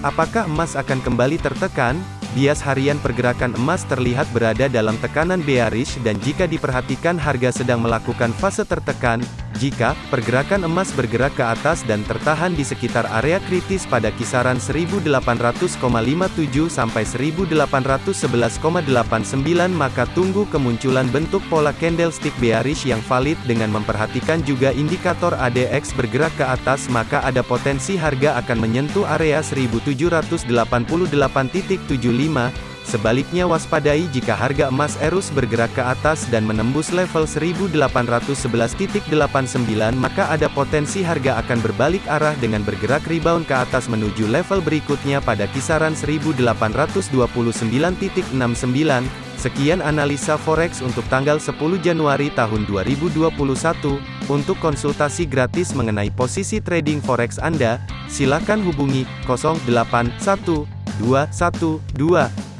Apakah emas akan kembali tertekan? Bias harian pergerakan emas terlihat berada dalam tekanan bearish dan jika diperhatikan harga sedang melakukan fase tertekan, jika pergerakan emas bergerak ke atas dan tertahan di sekitar area kritis pada kisaran 1800,57 sampai 1811,89 maka tunggu kemunculan bentuk pola candlestick bearish yang valid dengan memperhatikan juga indikator ADX bergerak ke atas maka ada potensi harga akan menyentuh area 1788.75 Sebaliknya waspadai jika harga emas Erus bergerak ke atas dan menembus level 1811.89 maka ada potensi harga akan berbalik arah dengan bergerak rebound ke atas menuju level berikutnya pada kisaran 1829.69. Sekian analisa forex untuk tanggal 10 Januari tahun 2021. Untuk konsultasi gratis mengenai posisi trading forex Anda, silakan hubungi 081212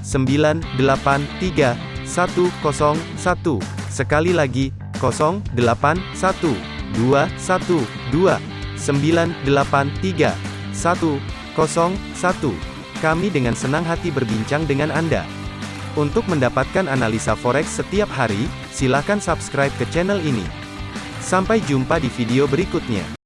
983 101. Sekali lagi, 0812 983 101. Kami dengan senang hati berbincang dengan Anda. Untuk mendapatkan analisa forex setiap hari, silakan subscribe ke channel ini. Sampai jumpa di video berikutnya.